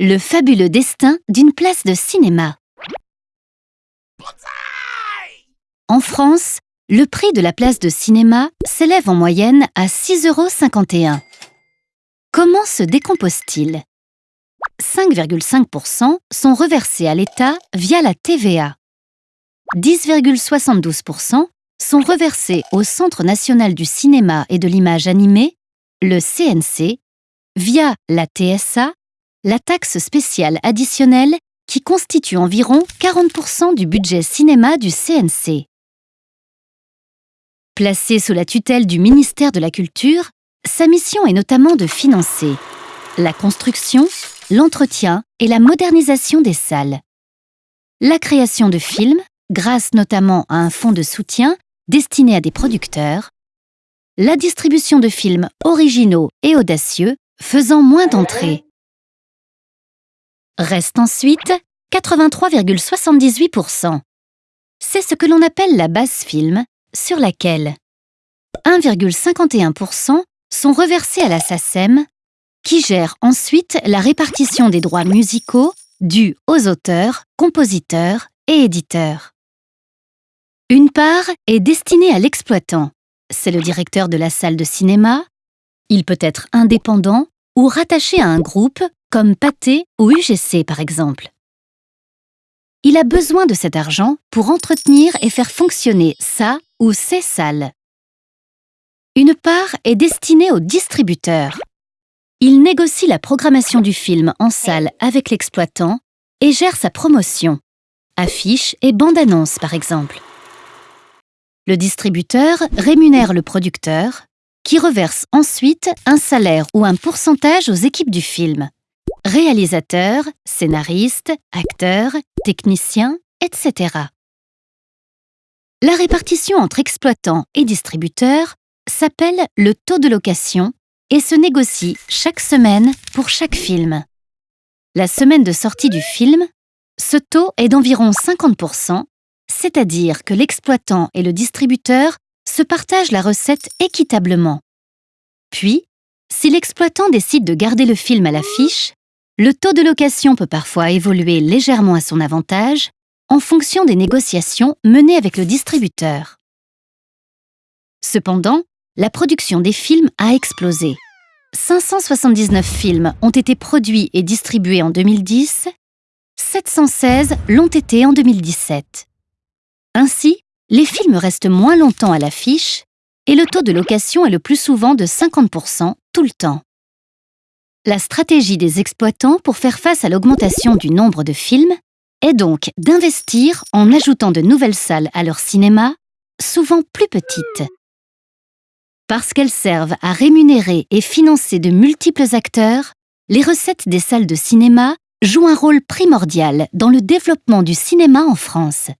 Le fabuleux destin d'une place de cinéma. En France, le prix de la place de cinéma s'élève en moyenne à 6,51 euros. Comment se décompose-t-il? 5,5% sont reversés à l'État via la TVA. 10,72% sont reversés au Centre national du cinéma et de l'image animée, le CNC, via la TSA, la taxe spéciale additionnelle qui constitue environ 40% du budget cinéma du CNC. Placée sous la tutelle du ministère de la Culture, sa mission est notamment de financer la construction, l'entretien et la modernisation des salles, la création de films, grâce notamment à un fonds de soutien destiné à des producteurs, la distribution de films originaux et audacieux faisant moins d'entrées. Reste ensuite 83,78%. C'est ce que l'on appelle la base film, sur laquelle 1,51% sont reversés à la SACEM, qui gère ensuite la répartition des droits musicaux dus aux auteurs, compositeurs et éditeurs. Une part est destinée à l'exploitant. C'est le directeur de la salle de cinéma. Il peut être indépendant ou rattaché à un groupe comme Pathé ou UGC par exemple. Il a besoin de cet argent pour entretenir et faire fonctionner sa ou ses salles. Une part est destinée au distributeur. Il négocie la programmation du film en salle avec l'exploitant et gère sa promotion, affiches et bandes-annonces par exemple. Le distributeur rémunère le producteur, qui reverse ensuite un salaire ou un pourcentage aux équipes du film. Réalisateurs, scénaristes, acteurs, techniciens, etc. La répartition entre exploitants et distributeurs s'appelle le taux de location et se négocie chaque semaine pour chaque film. La semaine de sortie du film, ce taux est d'environ 50%, c'est-à-dire que l'exploitant et le distributeur se partagent la recette équitablement. Puis, si l'exploitant décide de garder le film à l'affiche, le taux de location peut parfois évoluer légèrement à son avantage en fonction des négociations menées avec le distributeur. Cependant, la production des films a explosé. 579 films ont été produits et distribués en 2010, 716 l'ont été en 2017. Ainsi, les films restent moins longtemps à l'affiche et le taux de location est le plus souvent de 50% tout le temps. La stratégie des exploitants pour faire face à l'augmentation du nombre de films est donc d'investir en ajoutant de nouvelles salles à leur cinéma, souvent plus petites parce qu'elles servent à rémunérer et financer de multiples acteurs, les recettes des salles de cinéma jouent un rôle primordial dans le développement du cinéma en France.